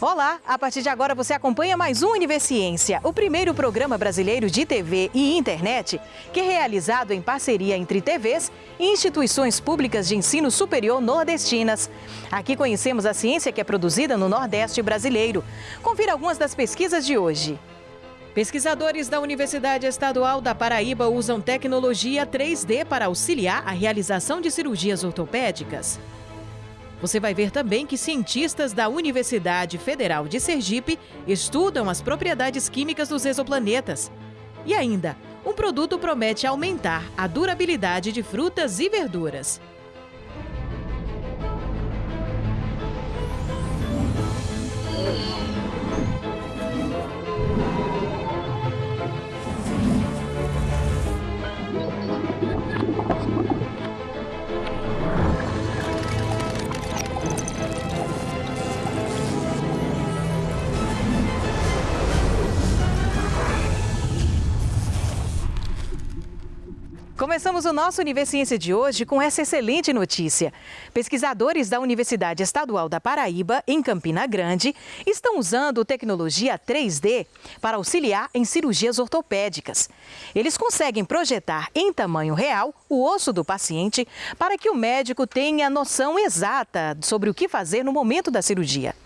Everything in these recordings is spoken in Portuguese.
Olá, a partir de agora você acompanha mais um Universiência, o primeiro programa brasileiro de TV e internet que é realizado em parceria entre TVs e instituições públicas de ensino superior nordestinas. Aqui conhecemos a ciência que é produzida no Nordeste brasileiro. Confira algumas das pesquisas de hoje. Pesquisadores da Universidade Estadual da Paraíba usam tecnologia 3D para auxiliar a realização de cirurgias ortopédicas. Você vai ver também que cientistas da Universidade Federal de Sergipe estudam as propriedades químicas dos exoplanetas. E ainda, um produto promete aumentar a durabilidade de frutas e verduras. Começamos o nosso Universiência de hoje com essa excelente notícia. Pesquisadores da Universidade Estadual da Paraíba, em Campina Grande, estão usando tecnologia 3D para auxiliar em cirurgias ortopédicas. Eles conseguem projetar em tamanho real o osso do paciente para que o médico tenha noção exata sobre o que fazer no momento da cirurgia.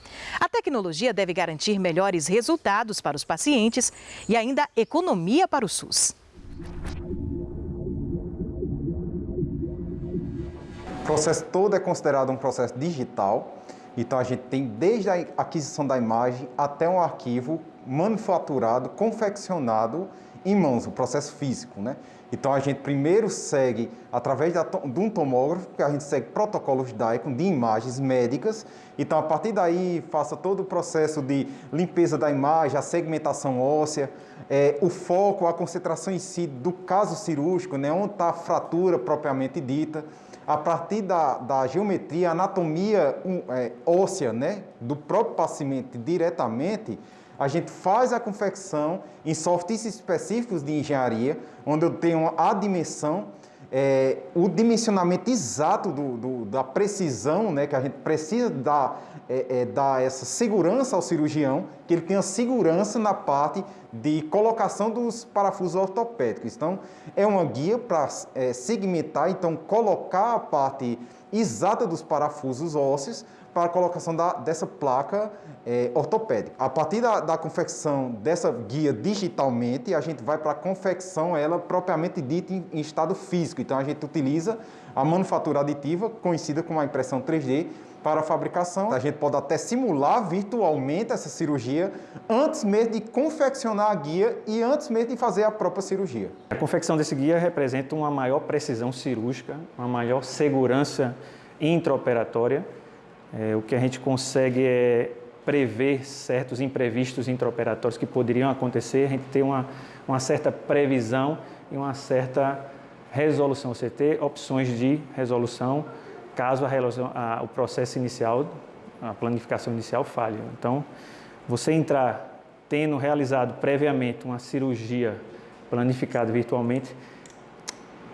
A tecnologia deve garantir melhores resultados para os pacientes e ainda economia para o SUS. O processo todo é considerado um processo digital, então a gente tem desde a aquisição da imagem até um arquivo manufaturado, confeccionado em mãos, o processo físico, né? Então a gente primeiro segue, através da, de um tomógrafo, que a gente segue protocolos DICOM de imagens médicas. Então a partir daí faça todo o processo de limpeza da imagem, a segmentação óssea, é, o foco, a concentração em si do caso cirúrgico, né, onde está a fratura propriamente dita a partir da, da geometria, anatomia um, é, óssea né, do próprio paciente diretamente, a gente faz a confecção em softwares específicos de engenharia, onde eu tenho a dimensão é, o dimensionamento exato do, do, da precisão, né, que a gente precisa dar, é, é, dar essa segurança ao cirurgião, que ele tenha segurança na parte de colocação dos parafusos ortopédicos. Então, é uma guia para é, segmentar, então, colocar a parte exata dos parafusos ósseos para a colocação da, dessa placa é, ortopédica. A partir da, da, confecção dessa guia digitalmente, a gente vai para a confecção ela propriamente dita em, em, estado físico. Então a gente utiliza a manufatura aditiva, conhecida como a impressão 3D, para a fabricação. A gente pode até simular virtualmente essa cirurgia antes mesmo de confeccionar a guia e antes mesmo de fazer a própria cirurgia. A confecção desse guia representa uma maior precisão cirúrgica, uma maior segurança intraoperatória. É, o que a gente consegue é prever certos imprevistos intraoperatórios que poderiam acontecer, a gente tem uma, uma certa previsão e uma certa resolução, você ter opções de resolução caso a a, o processo inicial, a planificação inicial falhe. Então, você entrar tendo realizado previamente uma cirurgia planificada virtualmente,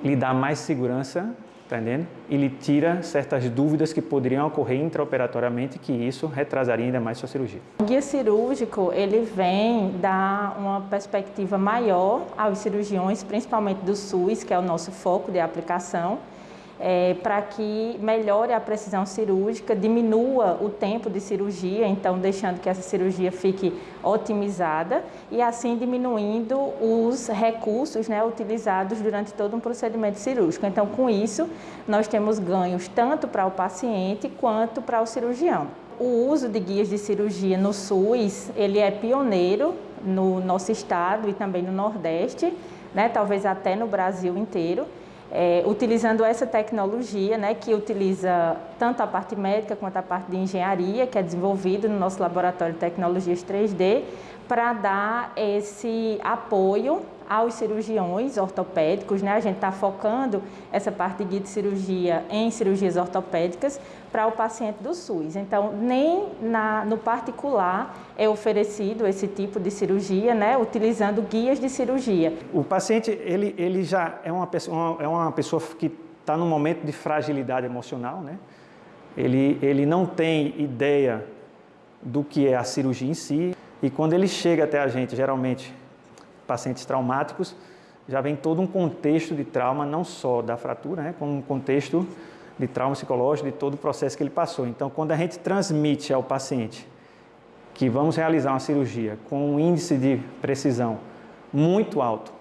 lhe dá mais segurança Tá entendendo? Ele tira certas dúvidas que poderiam ocorrer intraoperatoriamente que isso retrasaria ainda mais sua cirurgia. O guia cirúrgico, ele vem dar uma perspectiva maior aos cirurgiões, principalmente do SUS, que é o nosso foco de aplicação, é, para que melhore a precisão cirúrgica, diminua o tempo de cirurgia, então deixando que essa cirurgia fique otimizada e assim diminuindo os recursos né, utilizados durante todo um procedimento cirúrgico. Então, com isso, nós temos ganhos tanto para o paciente quanto para o cirurgião. O uso de guias de cirurgia no SUS, ele é pioneiro no nosso estado e também no Nordeste, né, talvez até no Brasil inteiro é, utilizando essa tecnologia, né, que utiliza tanto a parte médica quanto a parte de engenharia, que é desenvolvido no nosso laboratório de tecnologias 3D, para dar esse apoio aos cirurgiões ortopédicos, né? A gente está focando essa parte de guia de cirurgia em cirurgias ortopédicas para o paciente do SUS. Então, nem na, no particular é oferecido esse tipo de cirurgia, né? Utilizando guias de cirurgia. O paciente, ele, ele já é uma pessoa, é uma pessoa que está num momento de fragilidade emocional, né? Ele, ele não tem ideia do que é a cirurgia em si. E quando ele chega até a gente, geralmente pacientes traumáticos, já vem todo um contexto de trauma, não só da fratura, né, como um contexto de trauma psicológico, de todo o processo que ele passou. Então, quando a gente transmite ao paciente que vamos realizar uma cirurgia com um índice de precisão muito alto,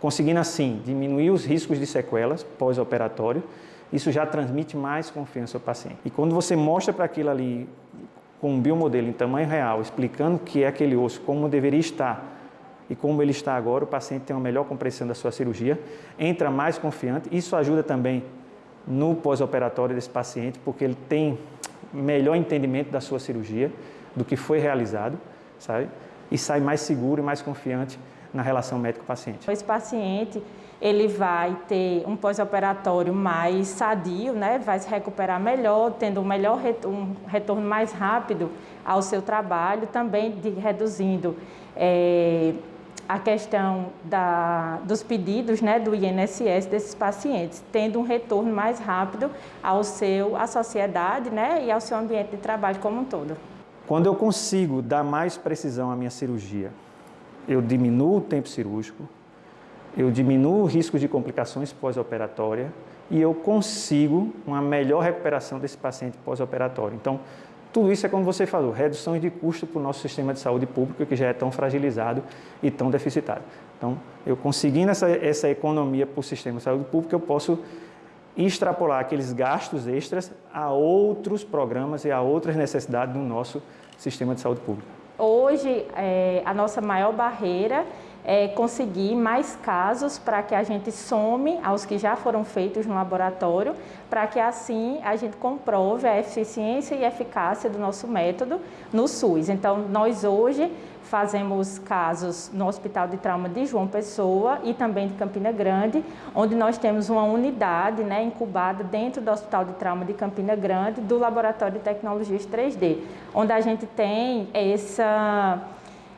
conseguindo assim diminuir os riscos de sequelas pós-operatório, isso já transmite mais confiança ao paciente. E quando você mostra para aquilo ali com um biomodelo em tamanho real, explicando que é aquele osso, como deveria estar e como ele está agora, o paciente tem uma melhor compreensão da sua cirurgia, entra mais confiante. Isso ajuda também no pós-operatório desse paciente, porque ele tem melhor entendimento da sua cirurgia, do que foi realizado, sabe? E sai mais seguro e mais confiante na relação médico-paciente. Esse paciente, ele vai ter um pós-operatório mais sadio, né? Vai se recuperar melhor, tendo um melhor um retorno mais rápido ao seu trabalho, também de, reduzindo é, a questão da, dos pedidos né, do INSS desses pacientes, tendo um retorno mais rápido ao seu, à sociedade né, e ao seu ambiente de trabalho como um todo. Quando eu consigo dar mais precisão à minha cirurgia, eu diminuo o tempo cirúrgico, eu diminuo o risco de complicações pós-operatória e eu consigo uma melhor recuperação desse paciente pós-operatório. Então, tudo isso é como você falou, redução de custo para o nosso sistema de saúde público que já é tão fragilizado e tão deficitário. Então, eu conseguindo essa, essa economia para o sistema de saúde pública, eu posso extrapolar aqueles gastos extras a outros programas e a outras necessidades do nosso sistema de saúde pública. Hoje, é, a nossa maior barreira é, conseguir mais casos para que a gente some aos que já foram feitos no laboratório, para que assim a gente comprove a eficiência e eficácia do nosso método no SUS. Então, nós hoje fazemos casos no Hospital de Trauma de João Pessoa e também de Campina Grande, onde nós temos uma unidade né, incubada dentro do Hospital de Trauma de Campina Grande do Laboratório de Tecnologias 3D, onde a gente tem essa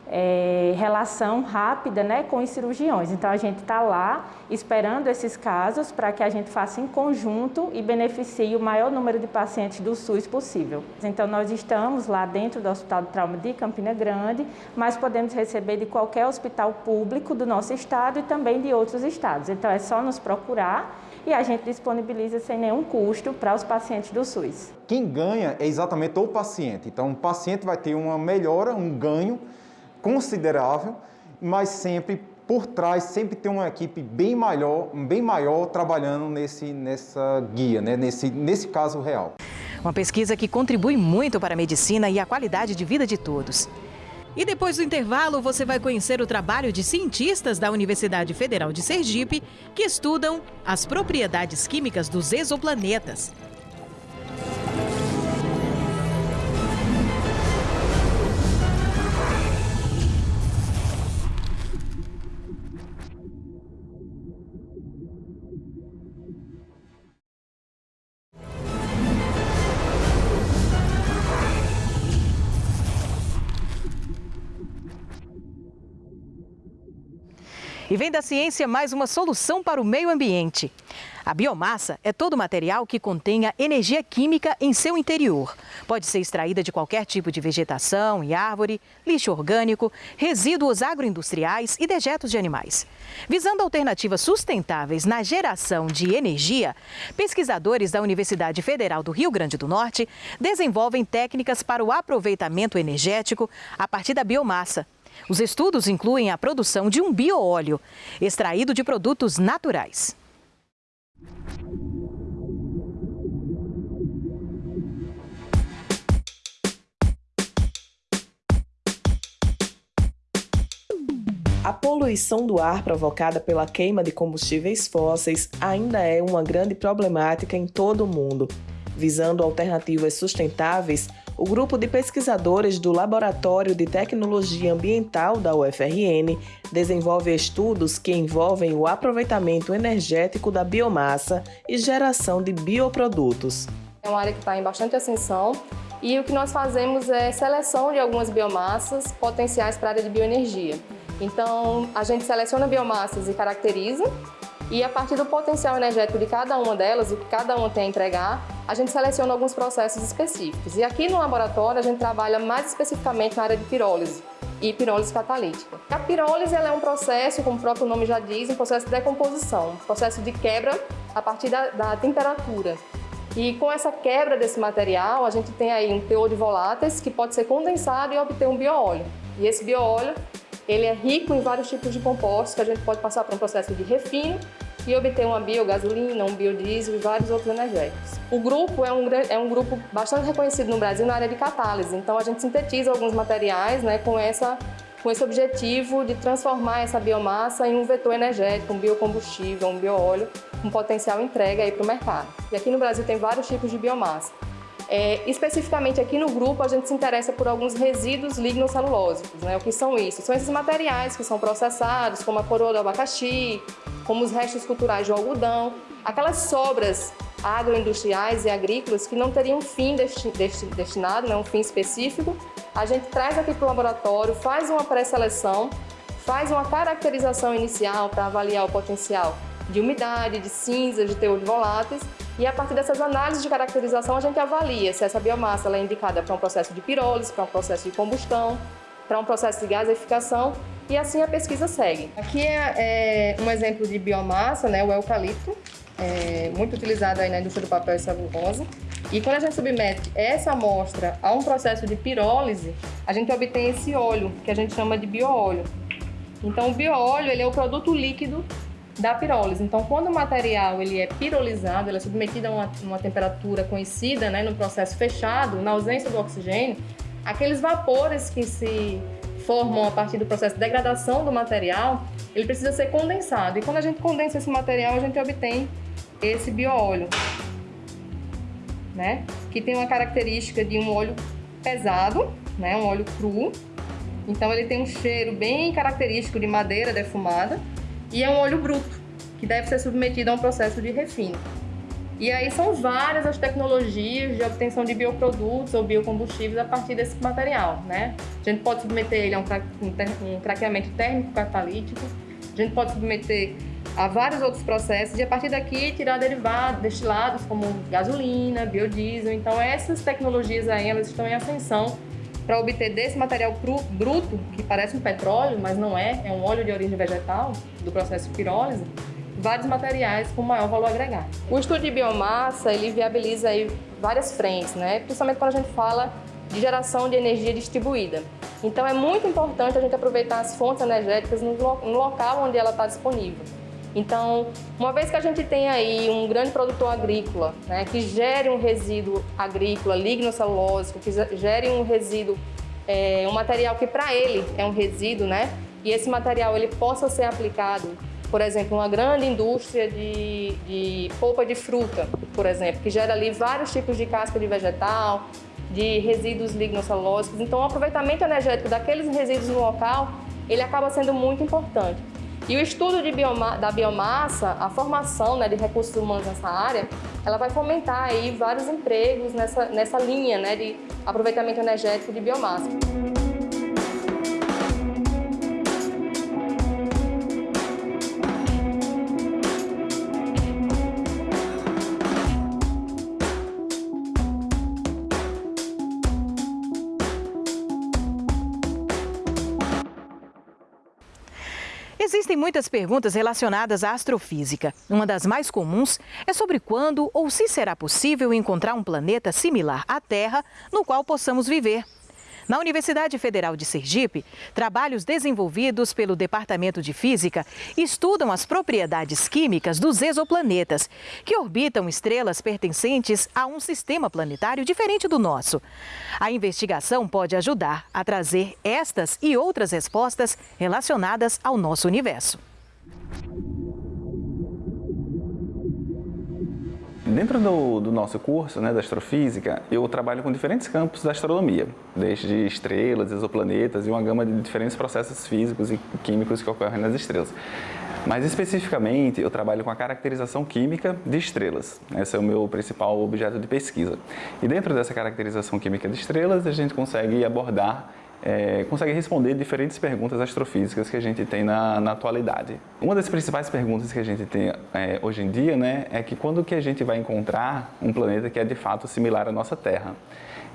é, relação rápida né, com os cirurgiões. Então, a gente está lá esperando esses casos para que a gente faça em conjunto e beneficie o maior número de pacientes do SUS possível. Então, nós estamos lá dentro do Hospital de Trauma de Campina Grande, mas podemos receber de qualquer hospital público do nosso estado e também de outros estados. Então, é só nos procurar e a gente disponibiliza sem nenhum custo para os pacientes do SUS. Quem ganha é exatamente o paciente. Então, o paciente vai ter uma melhora, um ganho considerável, mas sempre por trás sempre tem uma equipe bem maior, bem maior trabalhando nesse, nessa guia, né? nesse, nesse caso real. Uma pesquisa que contribui muito para a medicina e a qualidade de vida de todos. E depois do intervalo, você vai conhecer o trabalho de cientistas da Universidade Federal de Sergipe que estudam as propriedades químicas dos exoplanetas. E vem da ciência mais uma solução para o meio ambiente. A biomassa é todo material que contenha energia química em seu interior. Pode ser extraída de qualquer tipo de vegetação e árvore, lixo orgânico, resíduos agroindustriais e dejetos de animais. Visando alternativas sustentáveis na geração de energia, pesquisadores da Universidade Federal do Rio Grande do Norte desenvolvem técnicas para o aproveitamento energético a partir da biomassa. Os estudos incluem a produção de um bioóleo, extraído de produtos naturais. A poluição do ar provocada pela queima de combustíveis fósseis ainda é uma grande problemática em todo o mundo. Visando alternativas sustentáveis, o grupo de pesquisadores do Laboratório de Tecnologia Ambiental da UFRN desenvolve estudos que envolvem o aproveitamento energético da biomassa e geração de bioprodutos. É uma área que está em bastante ascensão e o que nós fazemos é seleção de algumas biomassas potenciais para a área de bioenergia. Então, a gente seleciona biomassas e caracteriza e a partir do potencial energético de cada uma delas, o que cada uma tem a entregar, a gente seleciona alguns processos específicos. E aqui no laboratório a gente trabalha mais especificamente na área de pirólise e pirólise catalítica. A pirólise é um processo, como o próprio nome já diz, um processo de decomposição, um processo de quebra a partir da, da temperatura. E com essa quebra desse material, a gente tem aí um teor de voláteis que pode ser condensado e obter um bioóleo. E esse bioóleo ele é rico em vários tipos de compostos que a gente pode passar por um processo de refino e obter uma biogasolina, um biodiesel e vários outros energéticos. O grupo é um, é um grupo bastante reconhecido no Brasil na área de catálise, então a gente sintetiza alguns materiais né, com, essa, com esse objetivo de transformar essa biomassa em um vetor energético, um biocombustível, um bioóleo, com potencial entrega para o mercado. E aqui no Brasil tem vários tipos de biomassa. É, especificamente aqui no grupo, a gente se interessa por alguns resíduos lignocelulósicos. Né? O que são isso? São esses materiais que são processados, como a coroa do abacaxi, como os restos culturais de algodão, aquelas sobras agroindustriais e agrícolas que não teriam fim desti desti destinado, né? um fim específico, a gente traz aqui para o laboratório, faz uma pré-seleção, faz uma caracterização inicial para avaliar o potencial de umidade, de cinza, de teor de voláteis e a partir dessas análises de caracterização a gente avalia se essa biomassa é indicada para um processo de pirólise, para um processo de combustão, para um processo de gaseificação e assim a pesquisa segue. Aqui é, é um exemplo de biomassa, né, o eucalipto, é, muito utilizado aí na indústria do papel e celulose. E quando a gente submete essa amostra a um processo de pirólise, a gente obtém esse óleo, que a gente chama de bioóleo. Então, o bioóleo ele é o produto líquido da pirólise. Então, quando o material ele é pirolizado, ele é submetido a uma, uma temperatura conhecida, né, no processo fechado, na ausência do oxigênio, aqueles vapores que se formam a partir do processo de degradação do material, ele precisa ser condensado. E quando a gente condensa esse material, a gente obtém esse bioóleo, né? Que tem uma característica de um óleo pesado, né? Um óleo cru. Então ele tem um cheiro bem característico de madeira defumada e é um óleo bruto, que deve ser submetido a um processo de refino. E aí são várias as tecnologias de obtenção de bioprodutos ou biocombustíveis a partir desse material, né? A gente pode submeter ele a um, cra um craqueamento térmico catalítico, a gente pode submeter a vários outros processos e a partir daqui tirar derivados, destilados como gasolina, biodiesel. Então essas tecnologias aí elas estão em ascensão para obter desse material cru, bruto, que parece um petróleo, mas não é, é um óleo de origem vegetal, do processo de pirólise, vários materiais com maior valor agregado. O estudo de biomassa, ele viabiliza aí várias frentes, né? principalmente quando a gente fala de geração de energia distribuída. Então é muito importante a gente aproveitar as fontes energéticas no, local onde ela está disponível. Então, uma vez que a gente tem aí um grande produtor agrícola, né, que gere um resíduo agrícola lignocelulósico, que gere um resíduo, é, um material que para ele é um resíduo, né, e esse material ele possa ser aplicado, por exemplo, uma grande indústria de, de polpa de fruta, por exemplo, que gera ali vários tipos de casca de vegetal, de resíduos lignocelulósicos. Então, o aproveitamento energético daqueles resíduos no local, ele acaba sendo muito importante. E o estudo bioma, da biomassa, a formação né, de recursos humanos nessa área, ela vai fomentar aí vários empregos nessa, nessa linha né, de aproveitamento energético de biomassa. Existem muitas perguntas relacionadas à astrofísica. Uma das mais comuns é sobre quando ou se será possível encontrar um planeta similar à Terra no qual possamos viver. Na Universidade Federal de Sergipe, trabalhos desenvolvidos pelo Departamento de Física estudam as propriedades químicas dos exoplanetas, que orbitam estrelas pertencentes a um sistema planetário diferente do nosso. A investigação pode ajudar a trazer estas e outras respostas relacionadas ao nosso universo. Dentro do, do, nosso curso né, da astrofísica, eu trabalho com diferentes campos da astronomia, desde estrelas, exoplanetas e uma gama de diferentes processos físicos e químicos que ocorrem nas estrelas. Mais especificamente, eu trabalho com a caracterização química de estrelas. Esse é o meu principal objeto de pesquisa. E dentro dessa caracterização química de estrelas, a gente consegue abordar é, consegue responder diferentes perguntas astrofísicas que a gente tem na, na atualidade. Uma das principais perguntas que a gente tem é, hoje em dia né, é que quando que a gente vai encontrar um planeta que é de fato similar à nossa Terra?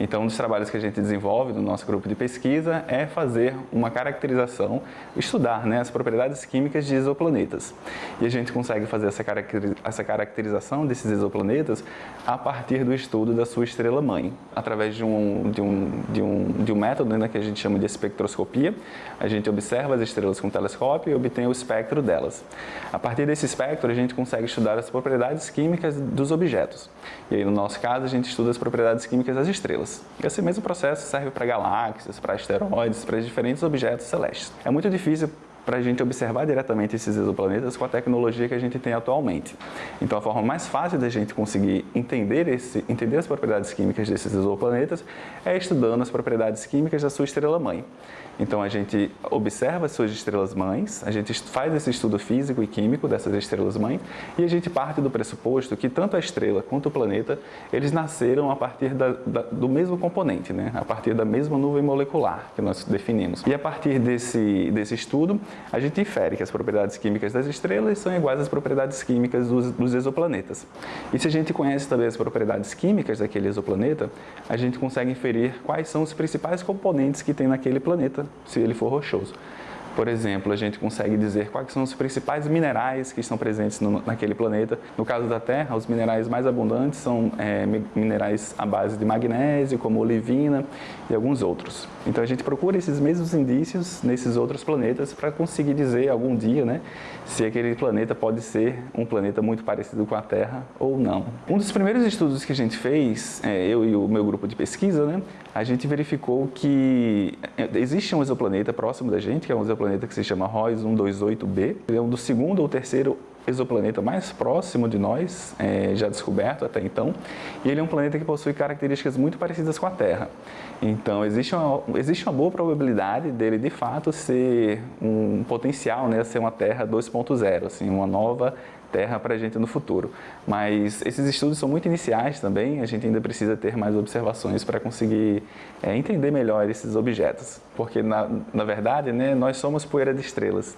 Então, um dos trabalhos que a gente desenvolve no nosso grupo de pesquisa é fazer uma caracterização, estudar né, as propriedades químicas de exoplanetas. E a gente consegue fazer essa caracterização desses exoplanetas a partir do estudo da sua estrela-mãe, através de um, de, um, de, um, de um método né, que a gente chama de espectroscopia. A gente observa as estrelas com telescópio e obtém o espectro delas. A partir desse espectro, a gente consegue estudar as propriedades químicas dos objetos. E aí, no nosso caso, a gente estuda as propriedades químicas das estrelas estrelas. Esse mesmo processo serve para galáxias, para asteroides, para diferentes objetos celestes. É muito difícil para a gente observar diretamente esses exoplanetas com a tecnologia que a gente tem atualmente. Então, a forma mais fácil da gente conseguir entender, esse, entender as propriedades químicas desses exoplanetas é estudando as propriedades químicas da sua estrela-mãe. Então a gente observa as suas estrelas-mães, a gente faz esse estudo físico e químico dessas estrelas-mães e a gente parte do pressuposto que tanto a estrela quanto o planeta, eles nasceram a partir da, da, do mesmo componente, né? a partir da mesma nuvem molecular que nós definimos. E a partir desse, desse estudo, a gente infere que as propriedades químicas das estrelas são iguais às propriedades químicas dos, dos exoplanetas. E se a gente conhece também as propriedades químicas daquele exoplaneta, a gente consegue inferir quais são os principais componentes que tem naquele planeta se ele for rochoso. Por exemplo, a gente consegue dizer quais são os principais minerais que estão presentes no, naquele planeta. No caso da Terra, os minerais mais abundantes são é, minerais à base de magnésio, como olivina e alguns outros. Então a gente procura esses mesmos indícios nesses outros planetas para conseguir dizer algum dia né, se aquele planeta pode ser um planeta muito parecido com a Terra ou não. Um dos primeiros estudos que a gente fez, é, eu e o meu grupo de pesquisa, né, a gente verificou que é, existe um exoplaneta próximo da gente, que é um exoplaneta que se chama ROS 128b. Ele é um do segundo ou terceiro exoplaneta mais próximo de nós, é, já descoberto até então, e ele é um planeta que possui características muito parecidas com a Terra. Então, existe uma, existe uma boa probabilidade dele, de fato, ser um potencial, né, ser uma Terra 2.0, assim, uma nova terra para a gente no futuro. Mas esses estudos são muito iniciais também, a gente ainda precisa ter mais observações para conseguir é, entender melhor esses objetos. Porque, na, na verdade, né, nós somos poeira de estrelas.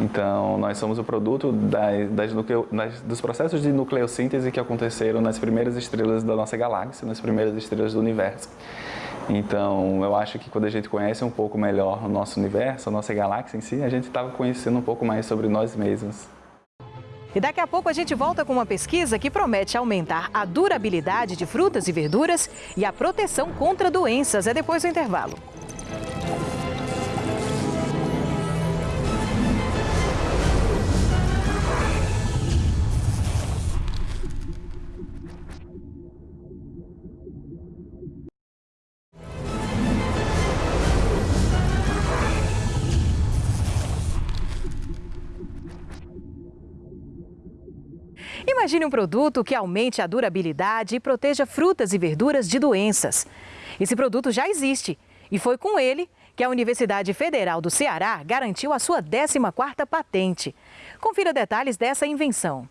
Então, nós somos o produto das, das nucleo, das, dos processos de nucleossíntese que aconteceram nas primeiras estrelas da nossa galáxia, nas primeiras estrelas do universo. Então, eu acho que quando a gente conhece um pouco melhor o nosso universo, a nossa galáxia em si, a gente estava conhecendo um pouco mais sobre nós mesmos. E daqui a pouco a gente volta com uma pesquisa que promete aumentar a durabilidade de frutas e verduras e a proteção contra doenças. É depois do intervalo. Imagine um produto que aumente a durabilidade e proteja frutas e verduras de doenças. Esse produto já existe e foi com ele que a Universidade Federal do Ceará garantiu a sua 14ª patente. Confira detalhes dessa invenção.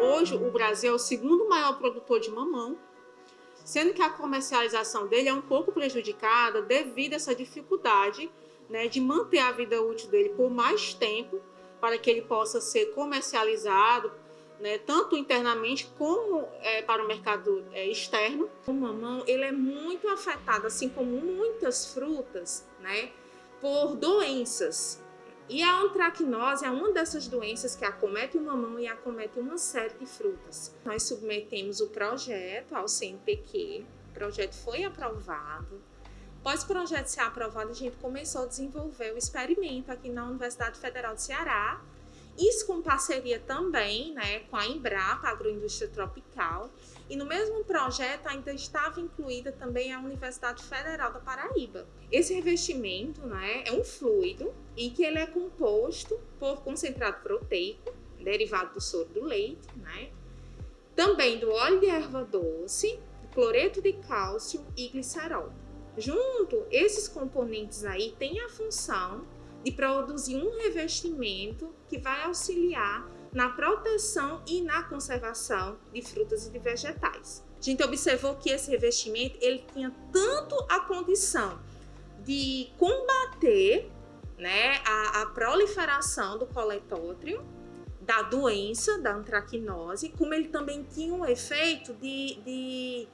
Hoje, o Brasil é o segundo maior produtor de mamão sendo que a comercialização dele é um pouco prejudicada devido a essa dificuldade né, de manter a vida útil dele por mais tempo para que ele possa ser comercializado né, tanto internamente como é, para o mercado é, externo. O mamão ele é muito afetado, assim como muitas frutas, né, por doenças. E a antracnose é uma dessas doenças que acomete o mamão e acomete uma série de frutas. Nós submetemos o projeto ao CNPq, o projeto foi aprovado. Após o projeto ser aprovado, a gente começou a desenvolver o experimento aqui na Universidade Federal do Ceará, isso com parceria também né, com a Embrapa, Agroindústria Tropical, e no mesmo projeto ainda estava incluída também a Universidade Federal da Paraíba. Esse revestimento né, é um fluido e que ele é composto por concentrado proteico, derivado do soro do leite, né, também do óleo de erva doce, cloreto de cálcio e glicerol. Junto, esses componentes aí têm a função de produzir um revestimento que vai auxiliar na proteção e na conservação de frutas e de vegetais. A gente observou que esse revestimento ele tinha tanto a condição de combater né, a, a proliferação do coletótrio, da doença, da antracnose, como ele também tinha um efeito de, de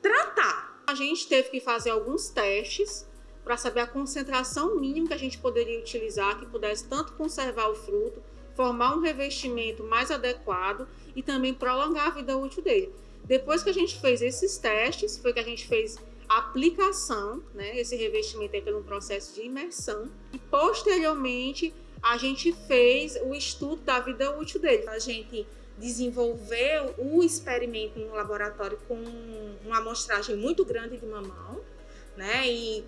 tratar. A gente teve que fazer alguns testes para saber a concentração mínima que a gente poderia utilizar, que pudesse tanto conservar o fruto, formar um revestimento mais adequado e também prolongar a vida útil dele. Depois que a gente fez esses testes, foi que a gente fez a aplicação, né? Esse revestimento entra num processo de imersão e posteriormente a gente fez o estudo da vida útil dele. A gente desenvolveu o experimento no laboratório com uma amostragem muito grande de mamão, né? E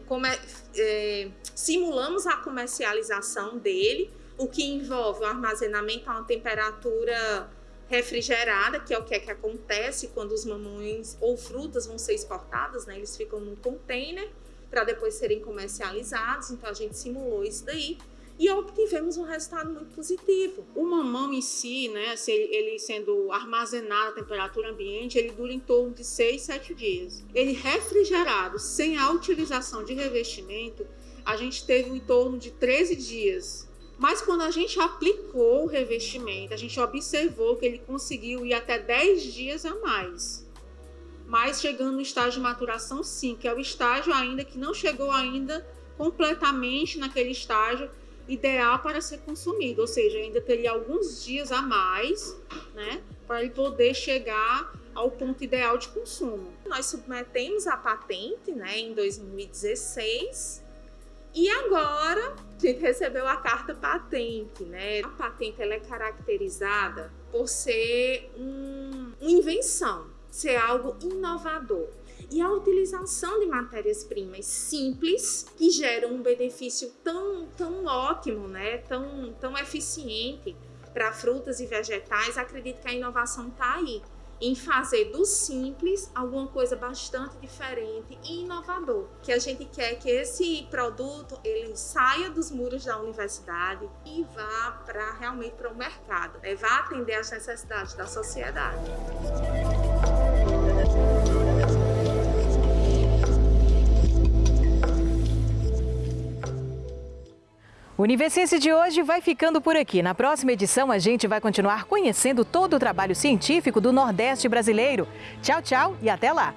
é, simulamos a comercialização dele, o que envolve o armazenamento a uma temperatura refrigerada, que é o que é que acontece quando os mamões ou frutas vão ser exportadas, né? Eles ficam num container para depois serem comercializados. Então a gente simulou isso daí e obtivemos um resultado muito positivo. O mamão em si, né, ele sendo armazenado à temperatura ambiente, ele dura em torno de 6, 7 dias. Ele refrigerado, sem a utilização de revestimento, a gente teve em torno de 13 dias. Mas quando a gente aplicou o revestimento, a gente observou que ele conseguiu ir até 10 dias a mais. Mas chegando no estágio de maturação, sim, que é o estágio ainda que não chegou ainda completamente naquele estágio ideal para ser consumido, ou seja, ainda teria alguns dias a mais, né, para ele poder chegar ao ponto ideal de consumo. Nós submetemos a patente, né, em 2016, e agora a gente recebeu a carta patente, né? A patente ela é caracterizada por ser um, uma invenção, ser algo inovador e a utilização de matérias-primas simples que geram um benefício tão, tão ótimo, né? tão, tão eficiente para frutas e vegetais, acredito que a inovação está aí em fazer do simples alguma coisa bastante diferente e inovador. Que a gente quer que esse produto ele saia dos muros da universidade e vá para realmente para o mercado, né? vá atender às necessidades da sociedade. O Universiense de hoje vai ficando por aqui. Na próxima edição, a gente vai continuar conhecendo todo o trabalho científico do Nordeste brasileiro. Tchau, tchau e até lá!